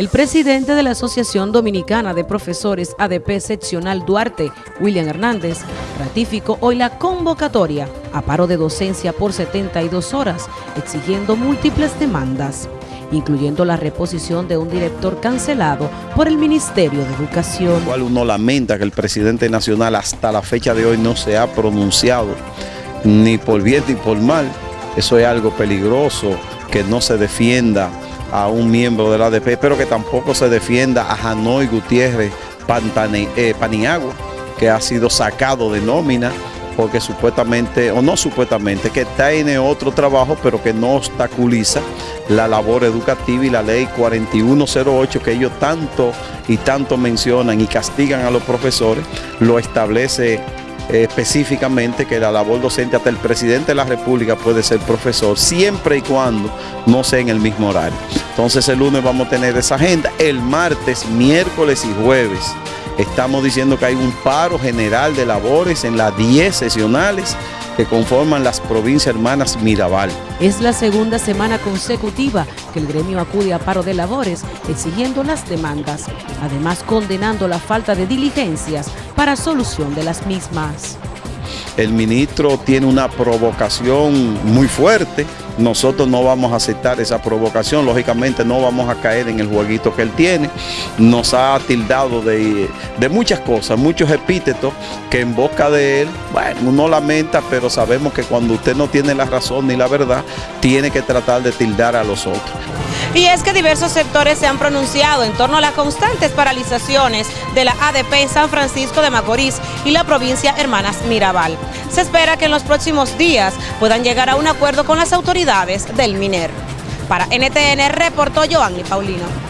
El presidente de la Asociación Dominicana de Profesores ADP Seccional Duarte, William Hernández, ratificó hoy la convocatoria a paro de docencia por 72 horas, exigiendo múltiples demandas, incluyendo la reposición de un director cancelado por el Ministerio de Educación. Igual uno lamenta que el presidente nacional hasta la fecha de hoy no se ha pronunciado ni por bien ni por mal. Eso es algo peligroso, que no se defienda a un miembro de la ADP, pero que tampoco se defienda a Hanoi Gutiérrez eh, Paniagua, que ha sido sacado de nómina porque supuestamente, o no supuestamente, que tiene otro trabajo, pero que no obstaculiza la labor educativa y la ley 4108 que ellos tanto y tanto mencionan y castigan a los profesores, lo establece específicamente que la labor docente hasta el presidente de la República puede ser profesor siempre y cuando no sea en el mismo horario. Entonces el lunes vamos a tener esa agenda. El martes, miércoles y jueves estamos diciendo que hay un paro general de labores en las 10 sesionales que conforman las provincias hermanas Mirabal. Es la segunda semana consecutiva que el gremio acude a paro de labores exigiendo las demandas, además condenando la falta de diligencias para solución de las mismas. El ministro tiene una provocación muy fuerte nosotros no vamos a aceptar esa provocación, lógicamente no vamos a caer en el jueguito que él tiene. Nos ha tildado de, muchas cosas, muchos epítetos que en boca de él, bueno, uno lamenta, pero sabemos que cuando usted no tiene la razón ni la verdad, tiene que tratar de tildar a los otros. Y es que diversos sectores se han pronunciado en torno a las constantes paralizaciones de la ADP San Francisco de Macorís y la provincia Hermanas Mirabal. Se espera que en los próximos días puedan llegar a un acuerdo con las autoridades del MINER. Para NTN reportó Joanny Paulino.